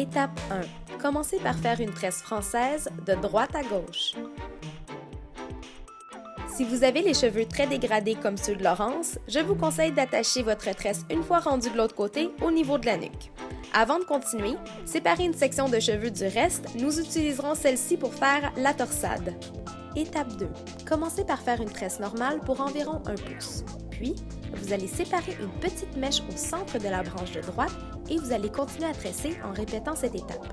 Étape 1. Commencez par faire une tresse française de droite à gauche. Si vous avez les cheveux très dégradés comme ceux de Laurence, je vous conseille d'attacher votre tresse une fois rendue de l'autre côté au niveau de la nuque. Avant de continuer, séparer une section de cheveux du reste, nous utiliserons celle-ci pour faire la torsade. Étape 2. Commencez par faire une tresse normale pour environ un pouce. Puis, vous allez séparer une petite mèche au centre de la branche de droite et vous allez continuer à tresser en répétant cette étape.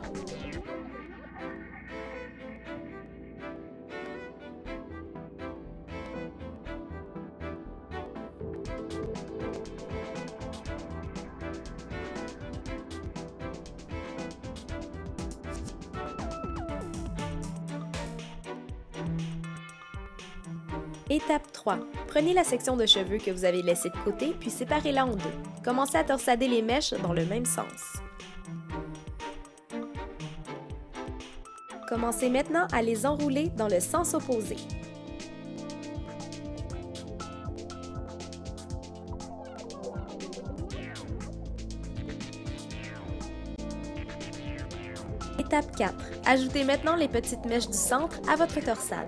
Étape 3. Prenez la section de cheveux que vous avez laissée de côté, puis séparez-la en deux. Commencez à torsader les mèches dans le même sens. Commencez maintenant à les enrouler dans le sens opposé. Étape 4. Ajoutez maintenant les petites mèches du centre à votre torsade.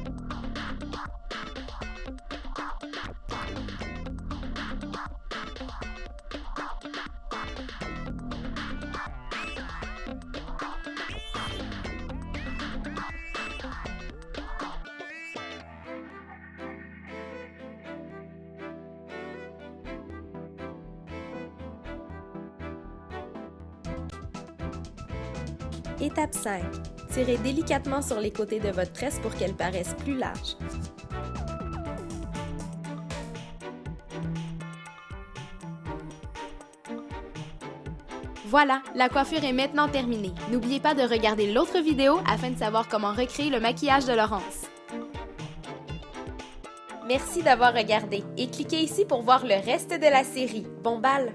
Étape 5. Tirez délicatement sur les côtés de votre tresse pour qu'elle paraisse plus large. Voilà, la coiffure est maintenant terminée. N'oubliez pas de regarder l'autre vidéo afin de savoir comment recréer le maquillage de Laurence. Merci d'avoir regardé et cliquez ici pour voir le reste de la série. Bon bal!